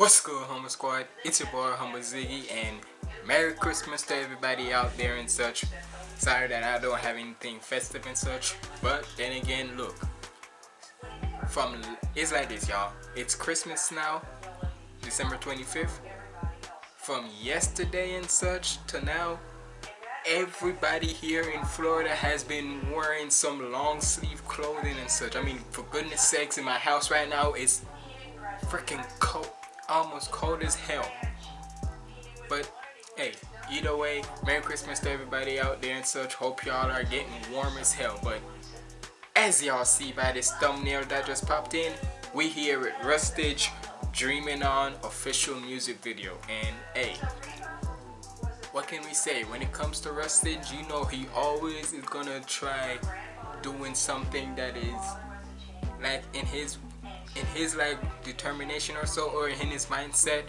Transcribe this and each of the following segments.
What's good, Humble Squad? It's your boy, Humble Ziggy, and Merry Christmas to everybody out there and such. Sorry that I don't have anything festive and such, but then again, look. From It's like this, y'all. It's Christmas now, December 25th. From yesterday and such to now, everybody here in Florida has been wearing some long sleeve clothing and such. I mean, for goodness sakes, in my house right now, it's freaking cold, almost cold as hell. But hey, either way, Merry Christmas to everybody out there and such. Hope y'all are getting warm as hell. But as y'all see by this thumbnail that just popped in, we here at Rustage Dreaming On official music video. And hey, what can we say when it comes to Rustage you know he always is gonna try doing something that is like in his in his like determination or so or in his mindset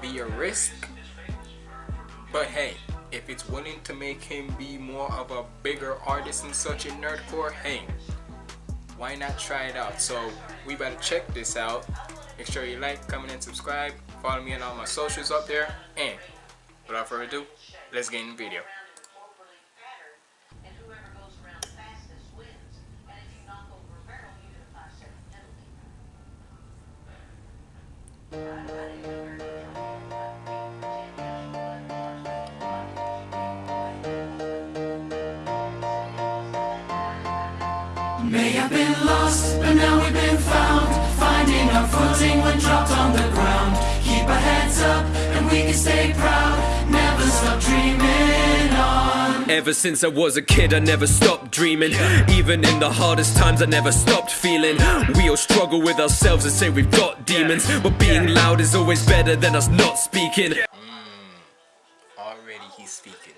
be a risk. But hey if it's willing to make him be more of a bigger artist and such in nerdcore hey why not try it out? So we better check this out. Make sure you like comment and subscribe. Follow me on all my socials up there. And without further ado let's get in the video May have been lost, but now we've been found Finding our footing when dropped on the ground Keep our heads up, and we can stay proud Never stop dreaming on Ever since I was a kid, I never stopped dreaming. Even in the hardest times, I never stopped feeling. We all struggle with ourselves and say we've got demons. But being loud is always better than us not speaking. Mm, already he's speaking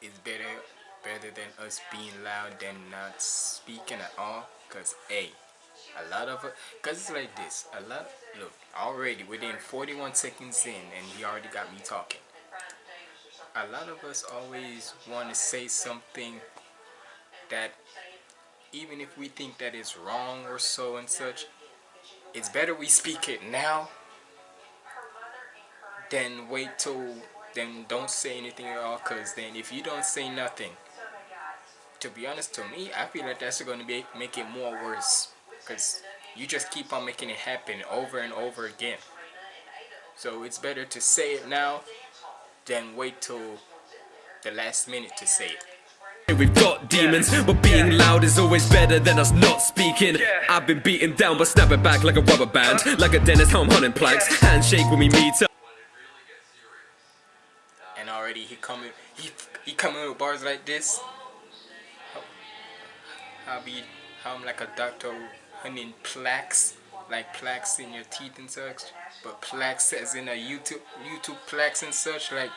it's better better than us being loud than not speaking at all? Because a a lot of because it's like this a lot look already within 41 seconds in and he already got me talking. A lot of us always want to say something that even if we think that is wrong or so and such it's better we speak it now than wait till then don't say anything at all because then if you don't say nothing to be honest to me i feel like that's going to be make it more worse because you just keep on making it happen over and over again so it's better to say it now than wait till the last minute to say it We've got demons, but being loud is always better than us not speaking. I've been beaten down, but snap it back like a rubber band. Uh. Like a dentist, how I'm hunting planks. Handshake when we meet up. and already he coming he he coming with bars like this I'll be I'm like a doctor hunting plaques like plaques in your teeth and such but plaques as in a YouTube YouTube plaques and such like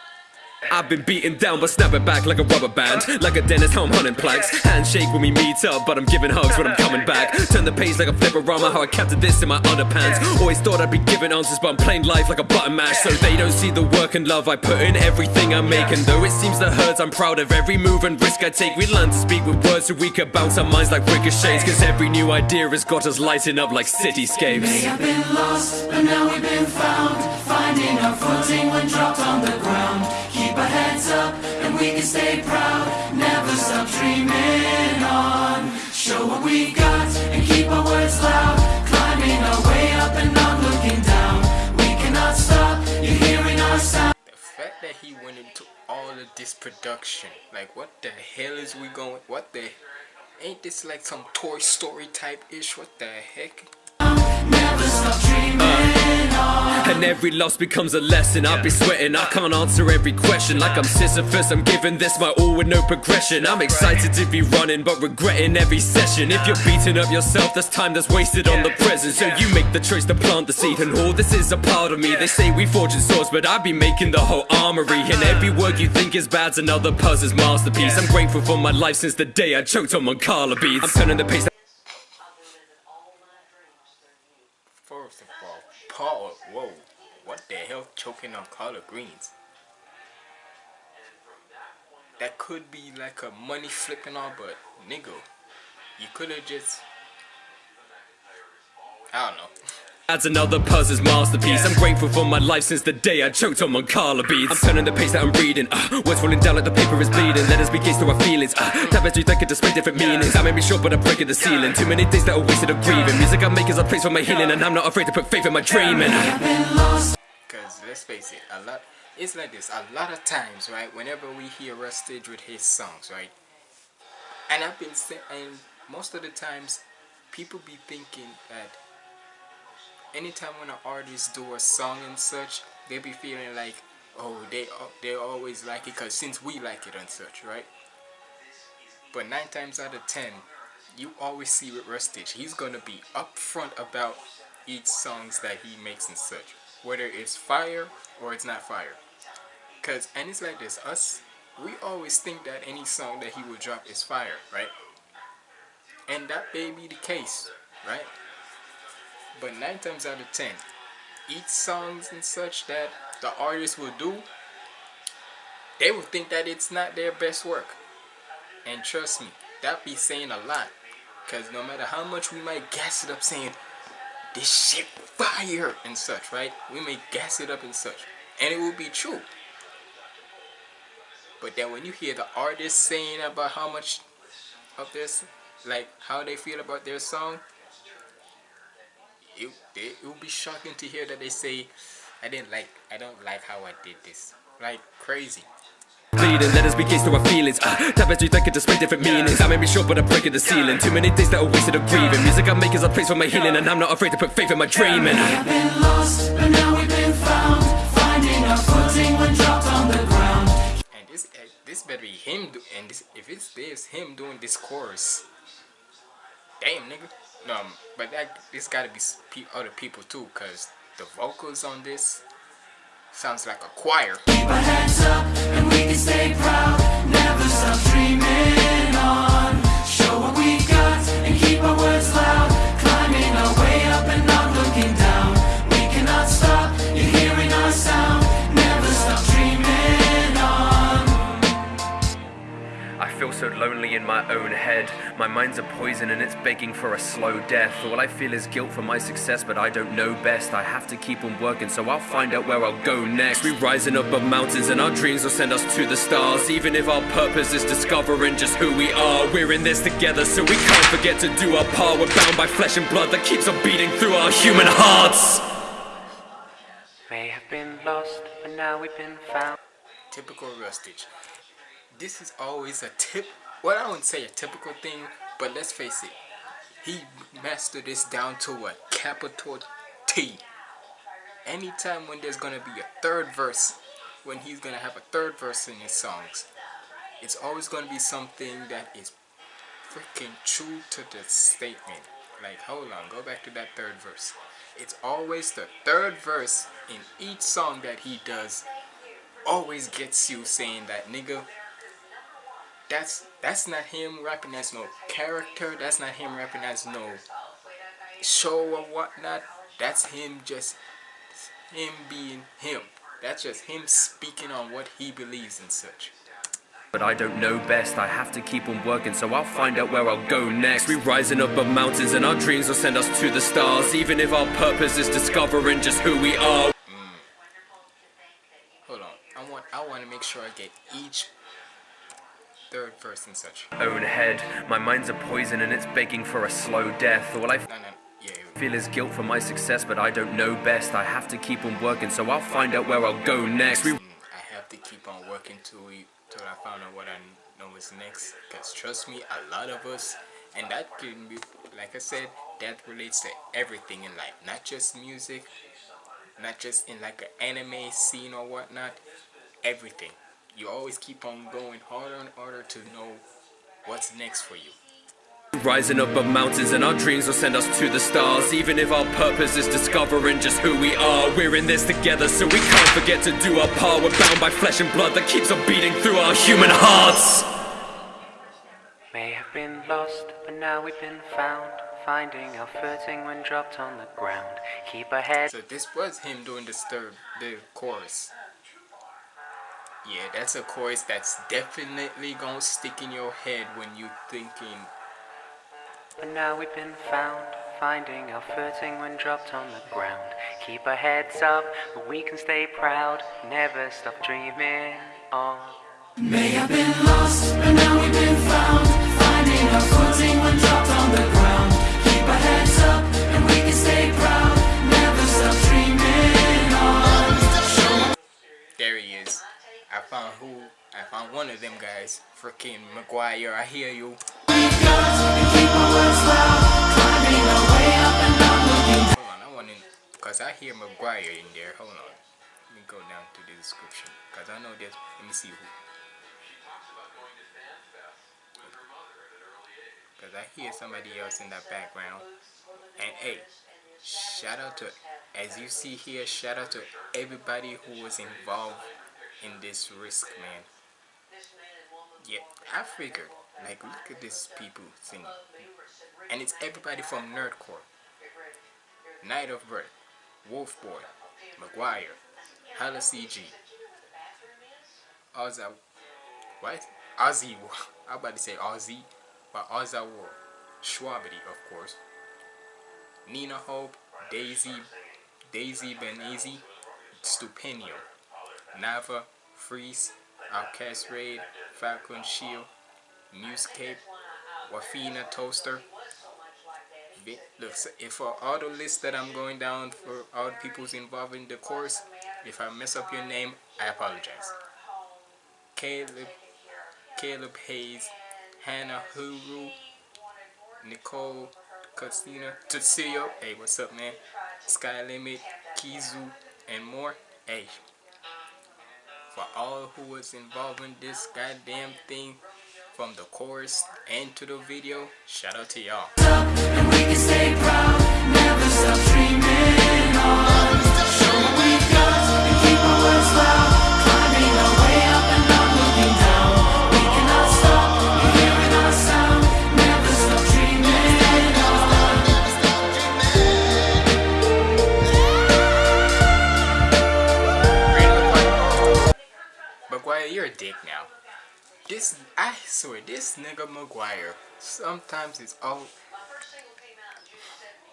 I've been beaten down, but snap it back like a rubber band. Like a dentist, I'm hunting planks. Handshake when we meet up, but I'm giving hugs when I'm coming back. Turn the page like a flipperama, how I captured this in my underpants. Always thought I'd be giving answers, but I'm playing life like a button mash. So they don't see the work and love I put in everything I make. And though it seems that hurts, I'm proud of every move and risk I take. We learn to speak with words so we can bounce our minds like ricochets. Cause every new idea has got us lighting up like cityscapes. May have been lost, but now we've been found Finding our footing when dropped on the ground heads up, and we can stay proud. Never stop dreaming on. Show what we got, and keep our words loud. Climbing our way up and not looking down. We cannot stop, you're hearing our sound. The fact that he went into all of this production like what the hell is we going what the ain't this like some Toy Story type ish what the heck? Never stop dreaming And every loss becomes a lesson. I'll be sweating, I can't answer every question. Like I'm Sisyphus, I'm giving this my all with no progression. I'm excited to be running, but regretting every session. If you're beating up yourself, that's time that's wasted on the present. So you make the choice to plant the seed. And all this is a part of me. They say we forging swords, but I be making the whole armory. And every word you think is bad's another puzzle's masterpiece. I'm grateful for my life since the day I choked on Mancala beats I'm turning the pace First of all, Paul, whoa, what the hell choking on collard greens? That could be like a money flipping all, but nigga, you could have just, I don't know. Adds another puzzle's masterpiece. I'm grateful for my life since the day I choked on Mancala beats. I'm turning the page that I'm reading. Uh, words falling down like the paper is bleeding. Letters be gates to our feelings. Uh, tapestry that could display different meanings. I may be short, but I'm breaking the ceiling. Too many days that are wasted of grieving. Music I make is a place for my healing, and I'm not afraid to put faith in my dreaming. Because let's face it, a lot. It's like this. A lot of times, right? Whenever we hear Rustage with his songs, right? And I've been saying, and most of the times, people be thinking that anytime when an artist do a song and such, they be feeling like, oh, they they always like it because since we like it and such, right? But nine times out of ten, you always see with Rustage, he's gonna be upfront about each songs that he makes and such, whether it's fire or it's not fire. Cause and it's like this, us, we always think that any song that he will drop is fire, right? And that may be the case, right? But nine times out of ten, each songs and such that the artist will do, they will think that it's not their best work. And trust me, that be saying a lot. Cause no matter how much we might gas it up saying, this shit fire and such, right? We may gas it up and such. And it will be true. But then when you hear the artist saying about how much of this, like how they feel about their song, it, it, it will be shocking to hear that they say, I didn't like, I don't like how I did this. Like, crazy. Bleeding, let us be gates to our feelings. Uh, tapestry that could display different meanings. I may be short, but I'm breaking the ceiling. Too many days that are wasted of grieving. Music I make is a place for my healing, and I'm not afraid to put faith in my dreaming. We've been lost, but now we've been found. Finding our footing when dropped on the ground. And this, uh, this better be him. Do, and this, if it's this him doing this chorus, damn nigga. Um, but that it's gotta be pe- other people too, cause the vocals on this sounds like a choir. Keep our heads up and we can stay proud. Never stop dreaming on. Show what we got and keep our feel so lonely in my own head. My mind's a poison and it's begging for a slow death. All I feel is guilt for my success, but I don't know best. I have to keep on working, so I'll find out where I'll go next. We're rising above mountains and our dreams will send us to the stars. Even if our purpose is discovering just who we are, we're in this together, so we can't forget to do our part. We're bound by flesh and blood that keeps on beating through our human hearts. May have been lost, but now we've been found. Typical Rustage. This is always a tip. Well, I wouldn't say a typical thing, but let's face it. He mastered this down to a capital T. Anytime when there's gonna be a third verse, when he's gonna have a third verse in his songs, it's always gonna be something that is freaking true to the statement. Like, hold on, go back to that third verse. It's always the third verse in each song that he does always gets you saying that nigga that's that's not him rapping as no character that's not him rapping as no show or whatnot. That's him just him being him. That's just him speaking on what he believes and such. But I don't know best, I have to keep on working, so I'll find out where I'll go next. We rising up above mountains and our dreams will send us to the stars, even if our purpose is discovering just who we are. Mm. hold on i want i want to make sure i get each third verse and such Own head, my mind's a poison and it's begging for a slow death. All I no no yeah here we go. feel is guilt for my success, but I don't know best. I have to keep on working, so I'll find out where I'll go next. Mm, I have to keep on working till we till I found out what I know is next. Cause trust me, a lot of us, and that can be like I said, that relates to everything in life, not just music, not just in like an anime scene or whatnot. Everything. You always keep on going harder and harder to know what's next for you. Rising up above mountains and our dreams will send us to the stars Even if our purpose is discovering just who we are We're in this together so we can't forget to do our part We're bound by flesh and blood that keeps on beating through our human hearts May have been lost, but now we've been found. Finding our footing when dropped on the ground. Keep ahead So this was him doing the third, the chorus. Yeah, that's a chorus that's definitely gonna stick in your head when you're thinking But now we've been found, finding our footing when dropped on the ground. Keep our heads up, but we can stay proud, never stop dreaming on. May have been lost, but now we've been found. Finding our footing when dropped on the ground. Found who? I found one of them guys. Freaking McGuire. I hear you. Hold on, I want to, cause I hear McGuire in there. Hold on. Let me go down to the description, cause I know there's. Let me see who. Cause I hear somebody else in that background. And hey, shout out to, as you see here, shout out to everybody who was involved in this risk, man. Yeah, I figured, like, look at these people singing. And it's everybody from Nerdcore. Night of Birth, Wolf Boy, McGuire, Hala CG, Ozza, uh, what? Ozzy, I'm about to say Ozzy, but Ozza War, Shwabadi, of course, Nina Hope, Daisy, Daisy Benazi, Stupenio, Nava, Freeze, Outcast Raid, Falcon Shield, Musecape, Wafina Toaster, if for all the lists that I'm going down for all the people's involved in the course, if I mess up your name, I apologize. Caleb, Caleb Hyles, Hannah Huru, Nicole Castina, Tutsuyo, hey, what's up, man? Sky Limit, Kizu, and more. Hey, for all who was involved in this goddamn thing, from the chorus and to the video, shout out to y'all. McGuire, you're a dick now. This, I swear, this nigga McGuire, sometimes it's all.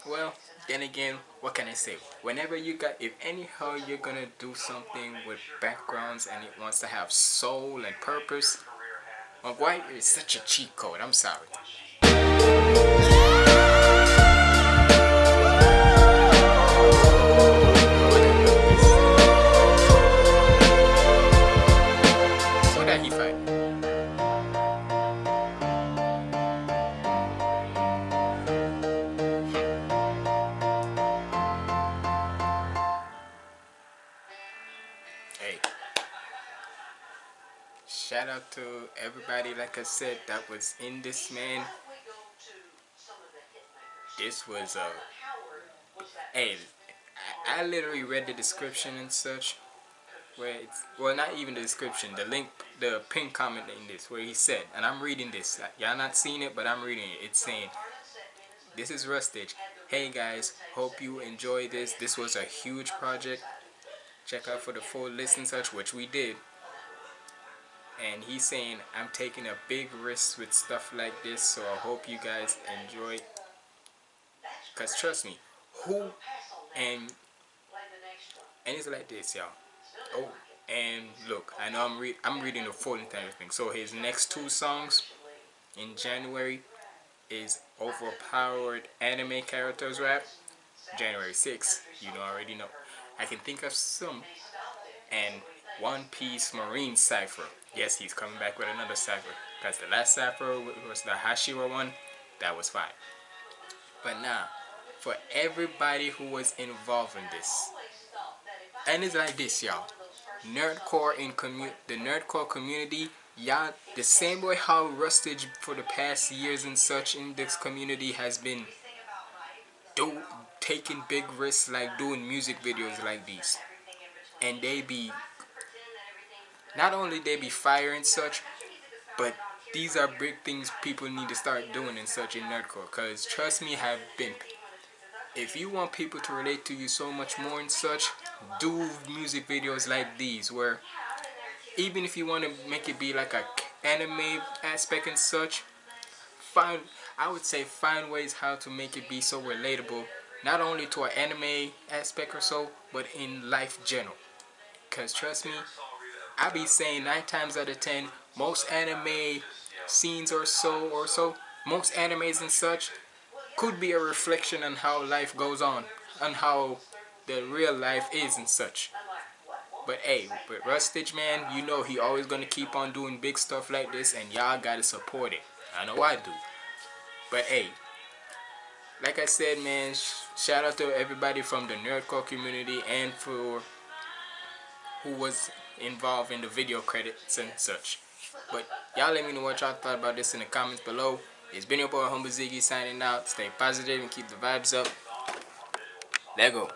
Well, then again, what can I say? Whenever you got, if anyhow you're gonna do something with backgrounds and it wants to have soul and purpose, McGuire is such a cheat code. I'm sorry. Out to everybody, like I said, that was in this man. This was a. Hey, I, I literally read the description and such. Where it's well, not even the description, the link, the pin comment in this, where he said, and I'm reading this. Y'all not seeing it, but I'm reading it. It's saying, "This is Rustage. Hey guys, hope you enjoy this. This was a huge project. Check out for the full list and such, which we did. And he's saying, I'm taking a big risk with stuff like this, so I hope you guys enjoy. Cause trust me, who and and it's like this, y'all. Oh, and look, I know I'm re I'm reading the full entire thing. So his next two songs in January is overpowered anime characters rap. January 6th, you know already know. I can think of some. And One Piece Marine Cipher. Yes, he's coming back with another cipher. Because the last cipher was the Hashira one. That was fine. But now, for everybody who was involved in this. And it's like this, y'all. Nerdcore in commu the nerdcore community, y'all the same way how Rustage for the past years and such in this community has been do taking big risks like doing music videos like these. And they be not only they be fire and such, but these are big things people need to start doing and such in nerdcore. Cause trust me, have been. If you want people to relate to you so much more and such, do music videos like these where even if you want to make it be like a anime aspect and such, find I would say find ways how to make it be so relatable, not only to an anime aspect or so, but in life general. Cause trust me, I be saying nine times out of ten, most anime scenes or so or so, most animes and such, could be a reflection on how life goes on, on how the real life is and such. But hey, with Rustage man, you know he always gonna keep on doing big stuff like this and y'all gotta support it. I know I do. But hey, like I said man, sh shout out to everybody from the Nerdcore community and for who was involved in the video credits and such. But y'all let me know what y'all thought about this in the comments below. It's been your boy Humble Ziggy signing out. Stay positive and keep the vibes up. Let go.